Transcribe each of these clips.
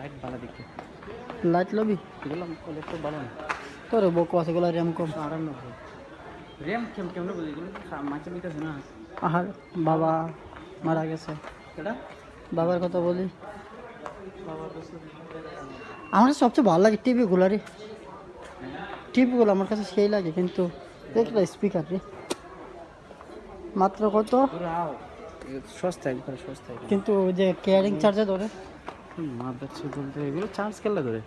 Light ভালো দেখতে light lobby ভালো না তোর বকো আছে র্যাম কম র্যাম কেমন কেমন বুঝি এগুলো মাঝে না আহার বাবা মারা গেছে এটা বাবার কথা বলি আমার সবচেয়ে ভালো লাগে টিভি টিভিগুলো রে টিভিগুলো আমার কাছে সেই লাগে কিন্তু দেখলা স্পিকার রে মাত্র কত সস্তা একবার সস্তা কিন্তু ওই যে কেয়ারিং চার্জে ধরে মা দেখছে বলতে এগুলো চার্জ কেলা ধরে?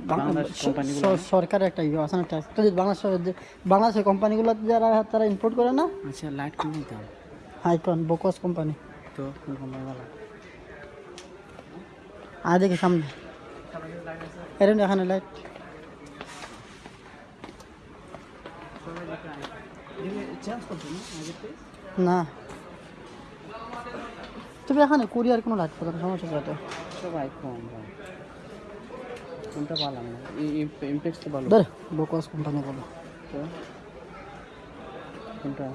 বাংলা- বাংলাদেশ স- কোম্পানিগুলো স- সরকারের একটা ইয়ে আছে না ট্যাক্স যদি বাংলাদেশের যে বাংলাদেশের কোম্পানিগুলো যারা তারা ইম্পোর্ট করে না? আচ্ছা লাইট হাইকন বোকস কোম্পানি তো আর দেখি সামনে। এরকম এখানে লাইট না। তবে এখানে কোরিয়ার কোনো লাইট পাবে না সমস্যা সবাই কম ভাই। কোনটা ভালো না? ইমপ্যাক্স তো ভালো। ধর বোকস কোম্পানি বলো। তো? কোনটা?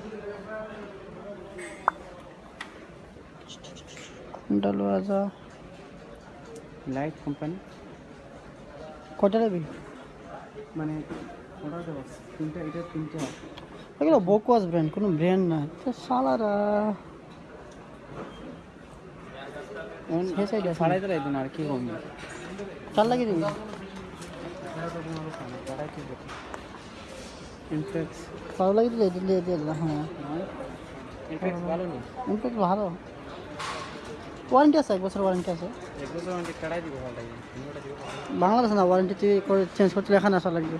কোনটা লোয়া যা লাইট কোম্পানি কয়টা নেবি? মানে ওটা দেবো তিনটা এটা তিনটা। এগুলো বোকস ব্র্যান্ড কোনো ব্র্যান্ড না তো সালারা সেই ফাড়াই দিলাই আর কি কম চাল দিবি। ভালো লাগিয়ে দিলে দিলে দিলাম হ্যাঁ। ভালো ওয়ারেন্টি আছে এক বছর ওয়ারেন্টি আছে। কাটাই দিব ভালো লাগে বাংলাদেশ না ওয়ারেন্টি তুই করে চেঞ্জ করতে এখানে আসা লাগবে।